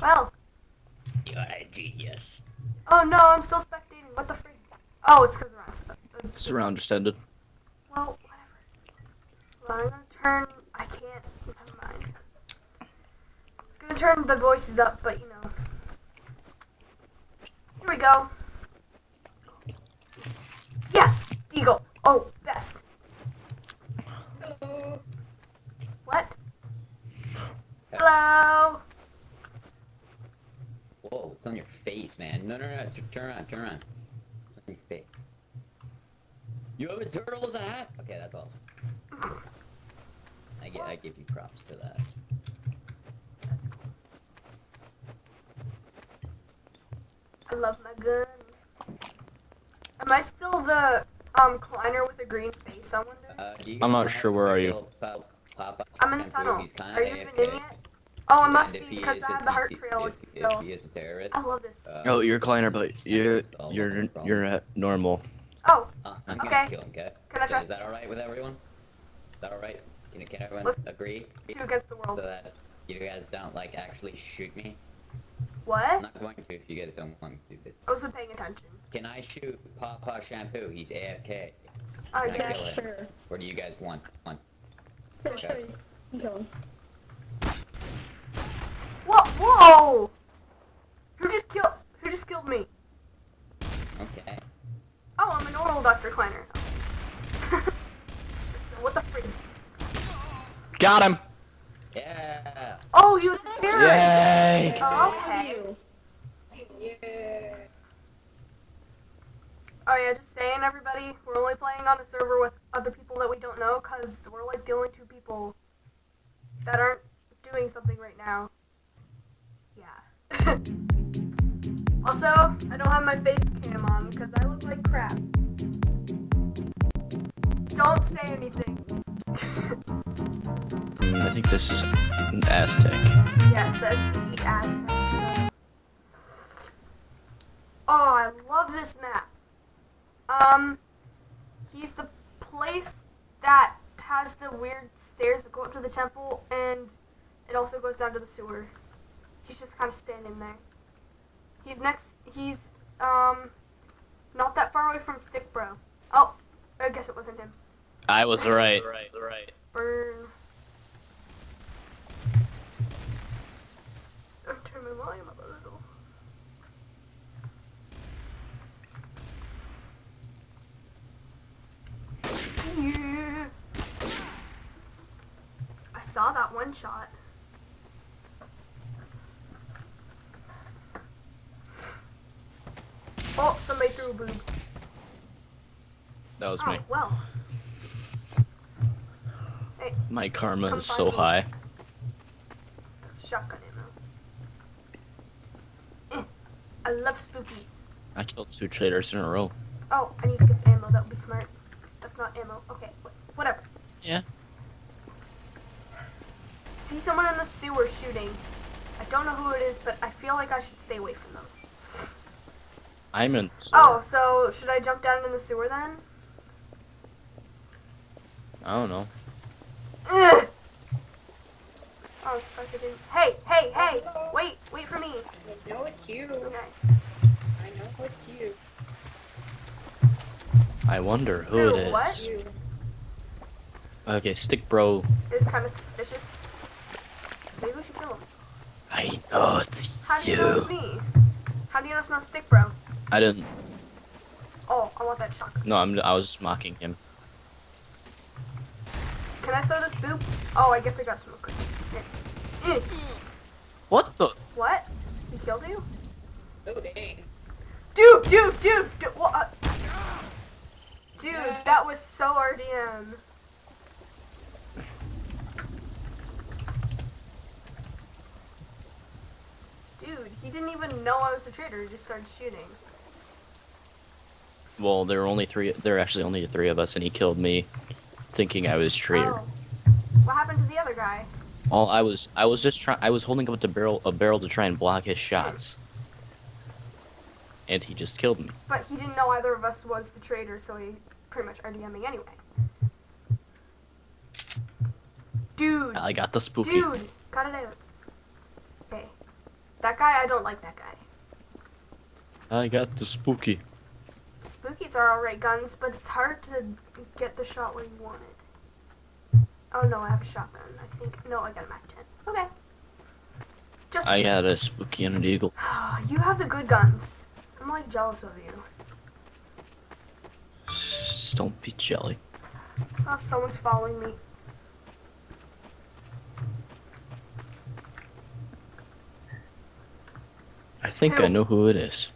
Well, You're a genius. oh no, I'm still spectating. What the freak? Oh, it's because around. This round just ended. Well, whatever. Well, I'm gonna turn. I can't. Never mind. It's gonna turn the voices up, but you know. Here we go. Yes, Deagle. Oh, best. What? Hello. Whoa, it's on your face, man. No, no, no. t- Turn around, turn around. It's on your face. You have a turtle as a hat? Okay, that's awesome. I, gi- I give you props for that. That's cool. I love my gun. Am I still the um Kleiner with a green face? I wonder? Uh, I'm not sure, where are you? Bill Pop- Papa I'm in the tunnel. Are you even in yet? Oh, it must be because is, I have the heart if- trail If, if still. he is a terrorist. I love this. uh, Oh, you're Kleiner, but you're you're you're uh, normal. Oh, Uh, I'm Okay. gonna kill him, okay? Can I So trust Is that alright with everyone? Is that alright? Can, can everyone Let's- agree? two against the world. So that you guys don't, like, actually shoot me? What? I'm not going to if you guys don't want me to, but I wasn't paying attention. can I shoot Papa Shampoo? He's AFK. I Can I guess. kill him? Sure. Or do you guys want one? Sure, sure. You kill him. Whoa! Whoa! Who just killed? Who just killed me? Okay. Oh, I'm a normal Dr. Kleiner. what the freak? Got him. Yeah! Oh, he was a terrorist. Yay! Oh, okay. Yeah. Oh yeah, just saying, everybody. We're only playing on a server with other people that we don't know, cause we're like the only two people that aren't doing something right now. Also, I don't have my face cam on because I look like crap. Don't say anything. I think this is an Aztec. yeah, it says the Aztec. Oh, I love this map. Um, he's the place that has the weird stairs that go up to the temple, and it also goes down to the sewer. He's just kind of standing there. He's next. He's um, not that far away from Stick Bro. Oh, I guess it wasn't him. I was right. Right, right. Burn. I'll turn my volume up a little. Yeah. I saw that one shot. Oh, somebody threw a boob. That was Oh, me. well. Hey, My karma is so me. high. that's shotgun ammo. Eh, I love spookies. I killed two traitors in a row. Oh, I need to get ammo. That would be smart. That's not ammo. Okay, wh- whatever. Yeah. See someone in the sewer shooting. I don't know who it is, but I feel like I should stay away from them. I'm in. Oh, so should I jump down in the sewer then? I don't know. Ugh. Oh, I'm surprised I didn't. Hey, hey, hey! Wait, wait for me. I know it's you. Okay. I know it's you. I wonder who Who, it is. what? You. Okay, stick bro. It's kind of suspicious. Maybe we should kill him. I know it's How do you know it's me? How do you know it's not Stick Bro? I didn't. Oh, I want that shotgun. No, I'm. I was just mocking him. Can I throw this boop? Oh, I guess I got smoke. Eh. What the? What? He killed you? Oh dang. Dude, dude, dude, dude, what? Uh, dude, that was so RDM. Dude, he didn't even know I was a traitor. He just started shooting. Well, there were only three. There were actually only three of us, and he killed me, thinking I was traitor. Oh. What happened to the other guy? All I was, I was just trying. I was holding up the barrel, a barrel to try and block his shots, and he just killed me. But he didn't know either of us was the traitor, so he pretty much RDMing anyway. Dude, I got the spooky. dude, cut it out. Okay. That guy, I don't like that guy. I got the spooky. Spookies are alright guns, but it's hard to get the shot where you want it. Oh no, I have a shotgun. I think. No, I got a Mac 10. Okay. Just. I got a spooky and an eagle. you have the good guns. I'm like jealous of you. Just don't be jelly. Oh, someone's following me. I think I know who it is.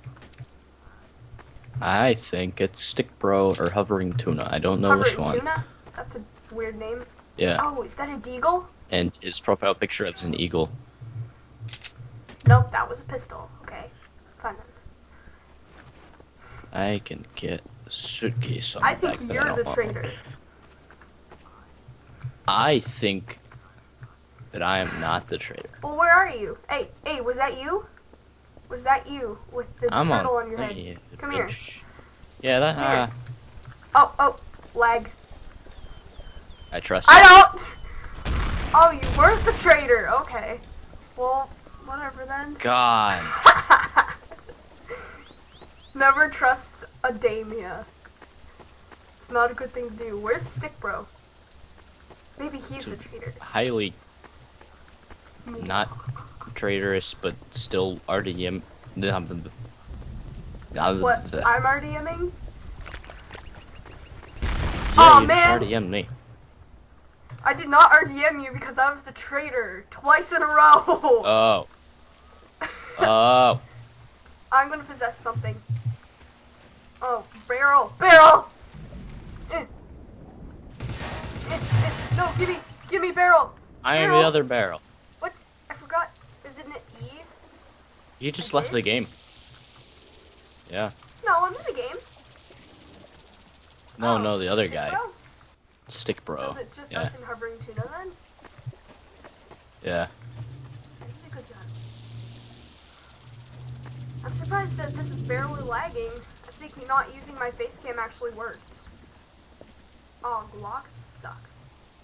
I think it's Stick Bro or Hovering Tuna. I don't know which Hovering one. Tuna? That's a weird name. Yeah. Oh, is that a deagle? And his profile picture is an eagle. Nope, that was a pistol. Okay. Fine then. I can get a suitcase on I think you're the traitor. I think that I am not the traitor. Well, where are you? Hey, hey, was that you? Was that you with the I'm turtle on. on your head? Come here. Yeah, that. Come. Uh, Oh, oh, lag. I trust. I you. don't. Oh, you weren't the traitor. Okay. Well, whatever then. God. Never trust a Damia. It's not a good thing to do. Where's Stick Bro? Maybe he's the traitor. Highly not traitorous, but still RDM. What? I'm RDMing? Yeah, you man. RDM me. I did not RDM you because I was the traitor twice in a row. Oh. Oh. I'm gonna possess something. Oh, barrel, barrel. Eh. Eh, eh. No, give me, give me barrel. I am the other barrel. What? I forgot. Isn't it E? You just I left did? the game. Yeah. No, I'm in the game. No, Oh, no, the other guy. Bro? Stick So bro. is it just Yeah. us and hovering tuna then? Yeah. Good job. I'm surprised that this is barely lagging. I think not using my face cam actually worked. Oh, Glocks suck.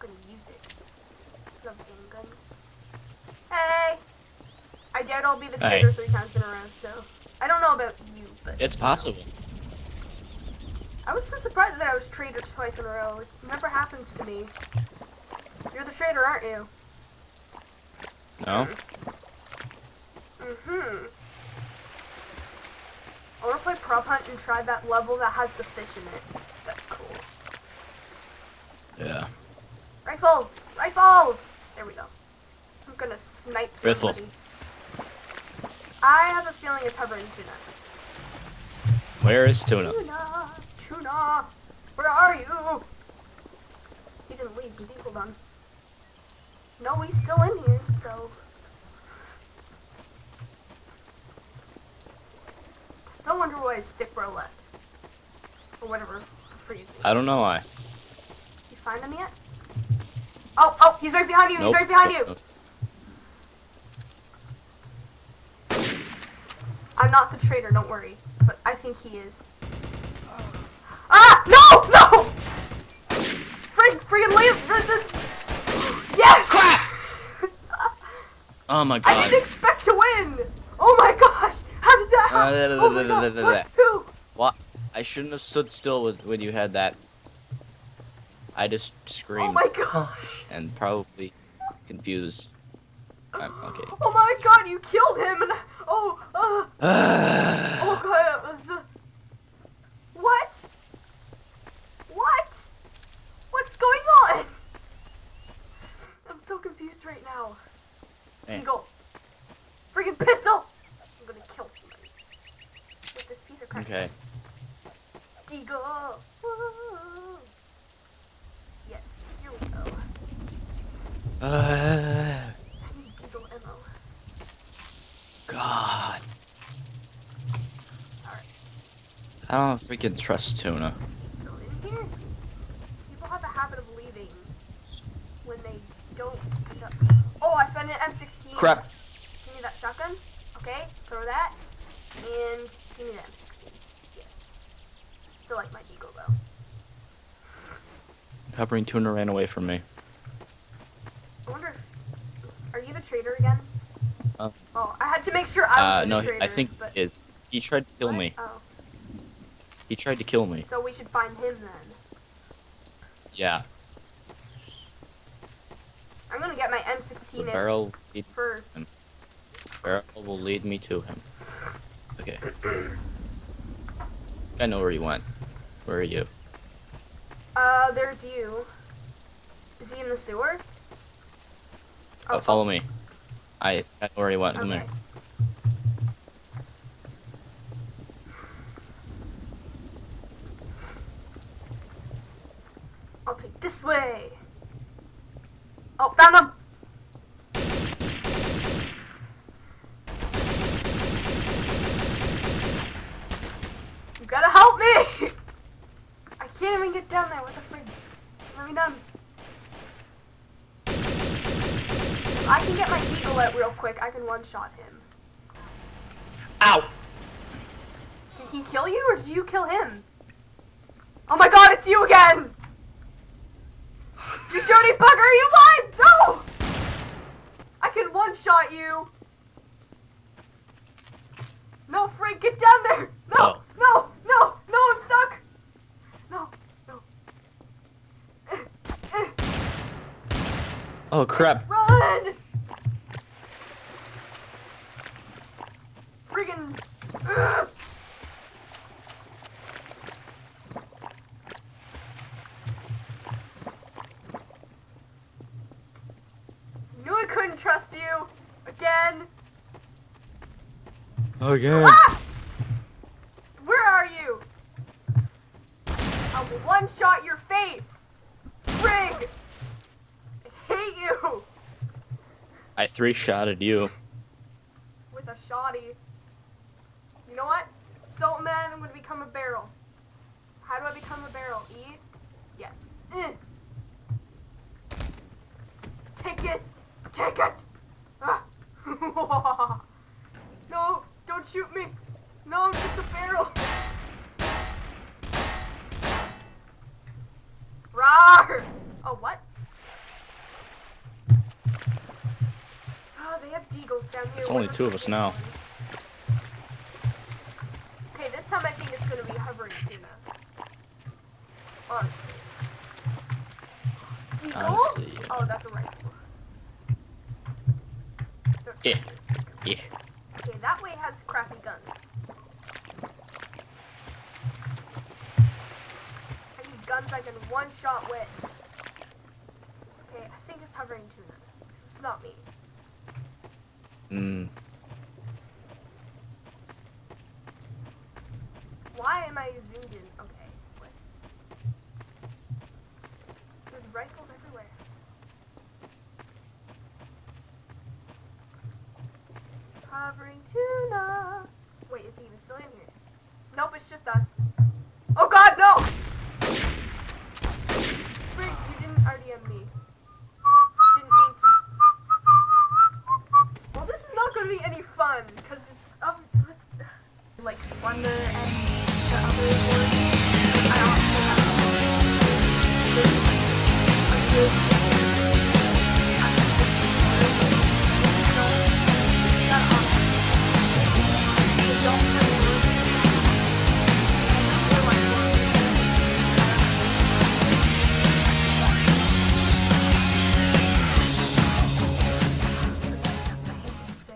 I'm gonna use it. Love handguns. Hey! I doubt I'll be the traitor three times in a row, so. I don't know about you, but. It's possible. I was so surprised that I was traitor twice in a row. It never happens to me. You're the traitor, aren't you? No? Mm-hmm. I want to play prop hunt and try that level that has the fish in it. That's cool. Yeah. Rifle! Rifle! There we go. I'm gonna snipe somebody. I have a feeling it's hovering tuna. Where is Tuna? Tuna! Tuna! Where are you? He didn't leave, did he? Hold on. No, he's still in here, so. Still wonder why stick bro left. Or whatever. Freeze. I don't know why. You find him yet? Oh, oh, he's right behind you, Nope. he's right behind you! Nope. I'm not the traitor, don't worry. But I think he is. Ah! No! No! Frig, friggin' leave! the- the- Yes! Crap! Oh my god. I didn't expect to win! Oh my gosh! How did that Uh, happen? da- oh my god, da- da- what? Who? What? I shouldn't have stood still with, when you had that. I just Oh screamed my god! and probably confused. I'm, okay. Oh my god, you killed him and oh, uh, oh god, the, what? What? What's going on? I'm so confused right now. Hey. Deagle. Freaking pistol! I'm gonna kill somebody. With this piece of crap. okay. Deagle! Yes, here we go. Uh, I need Deagle ammo. God. Alright. I don't know if we can trust Tuna. Is he still in here? People have a habit of leaving when they don't end up. Oh, I found an M16. Crap. Give me that shotgun. Okay, throw that. And give me that M16. Yes. I still like my Deagle though. Hovering Tuna ran away from me. I wonder if. Are you the traitor again? Uh, Oh, I had to make sure I uh, was no, the traitor. I think but... he is. He tried to kill What? me. Oh, He tried to kill me. so we should find him then. Yeah. I'm gonna get my M16 The in barrel, lead, for. barrel will lead me to him. Okay. I know where he went. Where are you? Uh, there's you. Is he in the sewer? Oh, follow me. I, I where went. Okay. here. I'll take this way. Oh, found him. You gotta help me. I can't even get down there. What the frig? Let me done. If I can get my eagle out real quick, I can one-shot him. Ow! Did he kill you or did you kill him? Oh my god, it's you again! You dirty bugger, you lied! No! I can one shot you! No, Frank, get down there! No! Oh. No! No! No, I'm stuck! No, no. Oh crap! Run! Friggin' Ugh. Knew I couldn't trust you again. Again. Ah! Where are you? I will one shot your face. Frig! I hate you I three shotted you. with a shoddy. You know what? Salt man, I'm gonna become a barrel. How do I become a barrel? E? Yes. Eh. Take it! Take it! Ah. only two of us now. Okay, this time I think it's gonna be hovering tuna. Honestly. Deagle? Honestly, yeah. Oh, that's a rifle. Don't- Yeah. Yeah. Okay, that way has crappy guns. I need guns I can one shot with. Okay, I think it's hovering tuna. It's not me. Mm. Why am I zoomed in? Okay, what? There's rifles everywhere. Hovering tuna. Wait, is he even still in here? Nope, it's just us. Oh god, no! Frig, you didn't RDM me. Didn't mean to. Well, this is not gonna be any fun, because it's um, like Slender and other one.